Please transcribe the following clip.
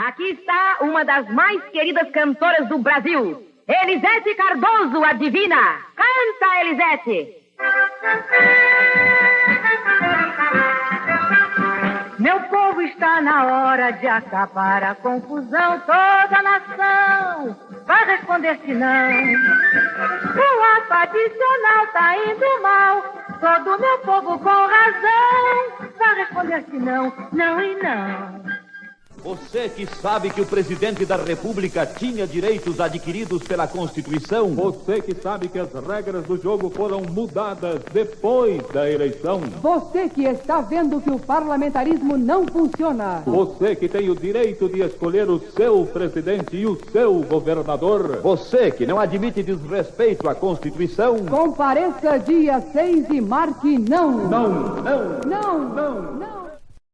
Aqui está uma das mais queridas cantoras do Brasil, Elisete Cardoso, a divina. Canta, Elisete! Meu povo está na hora de acabar a confusão. Toda a nação vai responder se não. O ato adicional tá indo mal. Todo meu povo com razão vai responder se não, não e não. Você que sabe que o presidente da República tinha direitos adquiridos pela Constituição. Você que sabe que as regras do jogo foram mudadas depois da eleição. Você que está vendo que o parlamentarismo não funciona. Você que tem o direito de escolher o seu presidente e o seu governador. Você que não admite desrespeito à Constituição. Compareça dia 6 e marque não. Não, não, Não, não, não.